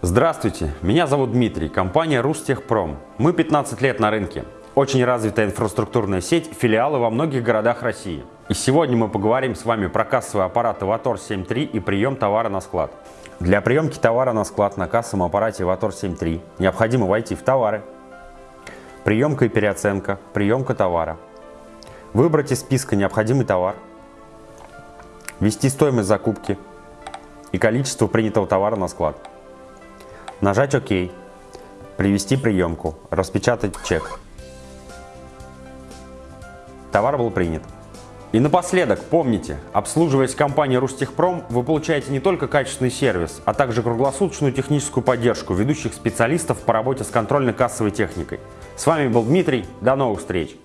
Здравствуйте, меня зовут Дмитрий, компания Рустехпром. Мы 15 лет на рынке. Очень развитая инфраструктурная сеть, филиалы во многих городах России. И сегодня мы поговорим с вами про кассовый аппарат Avator 7.3 и прием товара на склад. Для приемки товара на склад на кассовом аппарате Avator 7.3 необходимо войти в товары, приемка и переоценка, приемка товара, выбрать из списка необходимый товар, ввести стоимость закупки и количество принятого товара на склад. Нажать ОК, привести приемку, распечатать чек. Товар был принят. И напоследок, помните, обслуживаясь компанией Рустехпром, вы получаете не только качественный сервис, а также круглосуточную техническую поддержку ведущих специалистов по работе с контрольно-кассовой техникой. С вами был Дмитрий, до новых встреч!